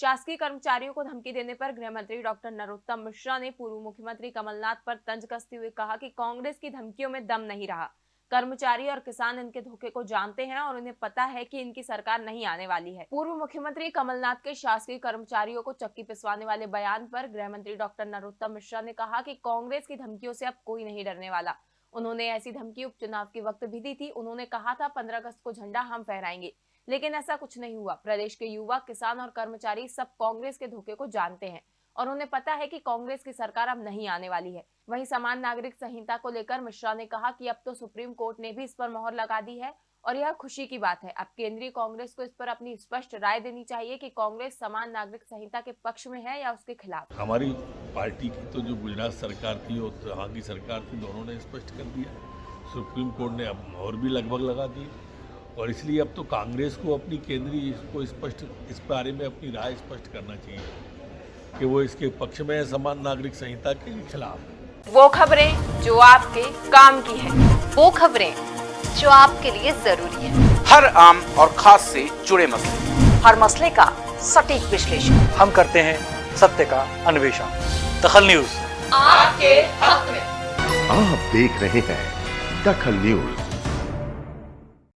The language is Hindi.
शासकीय कर्मचारियों को धमकी देने पर गृह मंत्री डॉक्टर नरोत्तम मिश्रा ने पूर्व मुख्यमंत्री कमलनाथ पर तंज कसते हुए कहा कि कांग्रेस की धमकियों में दम नहीं रहा। कर्मचारी और किसान इनके धोखे को जानते हैं और उन्हें पता है कि इनकी सरकार नहीं आने वाली है। पूर्व मुख्यमंत्री कमलनाथ के शासकीय कर्मचारियों को चक्की पिसवाने वाले बयान पर गृह मंत्री डॉक्टर नरोत्तम मिश्रा ने कहा कि कांग्रेस की धमकियों से अब कोई नहीं डरने वाला। उन्होंने ऐसी धमकी उपचुनाव के वक्त भी दी थी। उन्होंने कहा था, पंद्रह अगस्त को झंडा हम फहराएँगे। लेकिन ऐसा कुछ नहीं हुआ। प्रदेश के युवा, किसान और कर्मचारी सब कांग्रेस के धोखे को जानते हैं और उन्हें पता है कि कांग्रेस की सरकार अब नहीं आने वाली है। वहीं समान नागरिक संहिता को लेकर मिश्रा ने कहा कि अब तो सुप्रीम कोर्ट ने भी इस पर मोहर लगा दी है और यह खुशी की बात है। अब केंद्रीय कांग्रेस को इस पर अपनी स्पष्ट राय देनी चाहिए कि कांग्रेस समान नागरिक संहिता के पक्ष में है या उसके खिलाफ। हमारी पार्टी की तो जो गुजरात सरकार थी और सरकार थी, दोनों ने स्पष्ट कर दिया। सुप्रीम कोर्ट ने अब और भी लगभग लगा दी। और इसलिए अब तो कांग्रेस को अपनी केंद्रीय को स्पष्ट इस बारे में अपनी राय स्पष्ट करना चाहिए कि वो इसके पक्ष में है समान नागरिक संहिता के खिलाफ। वो खबरें जो आपके काम की है वो खबरें जो आपके लिए ज़रूरी है। हर आम और खास से जुड़े मसले। हर मसले का सटीक विश्लेषण। हम करते हैं सत्य का अन्वेषण। दखल न्यूज़। आपके हक में। आप देख रहे हैं दखल न्यूज़।